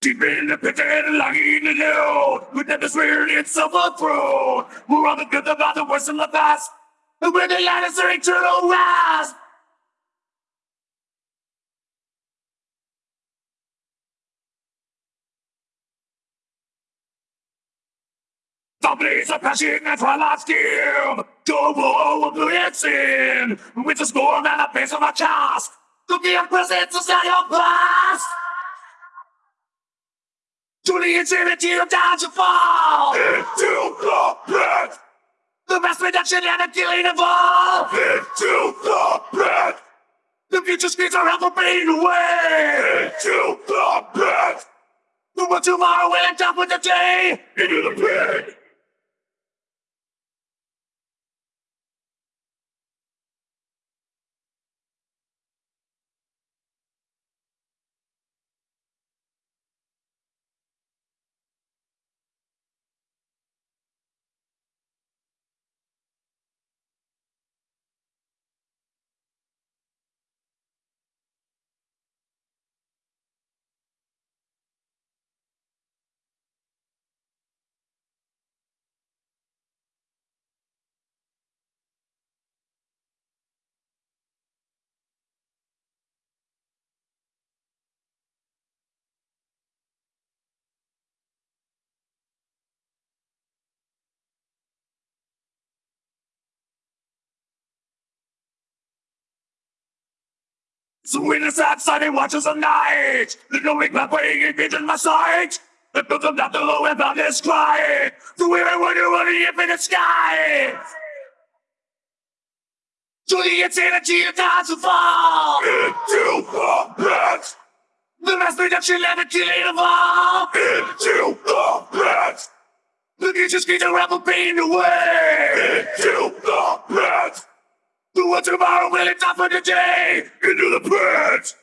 Deep in the pit and longing to know We never swear itself a throne We're on the good about the worst in the past And we're the latest eternal rise The blaze of passion and twilight skin Double oblivion sin With the scorn and the pace of my chest. To be a presence inside your past To the insanity of down to fall. Into the pit The mass reduction and the killing of all. Into the pit The future screens are ever fading away Into the pit The one tomorrow will end up with the day. Into the pit So when the sad sunny watches the night, the knowing my way in vision my sight. The built them down below and found this cry. To where I wonder what the infinite sky. To the insanity of time to fall. Into the pit. The mass reduction and the killing of all. Into the pit. The future screens are rebel pain away. Into the pit. The one tomorrow will end up for the day. Into the pit.